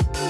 you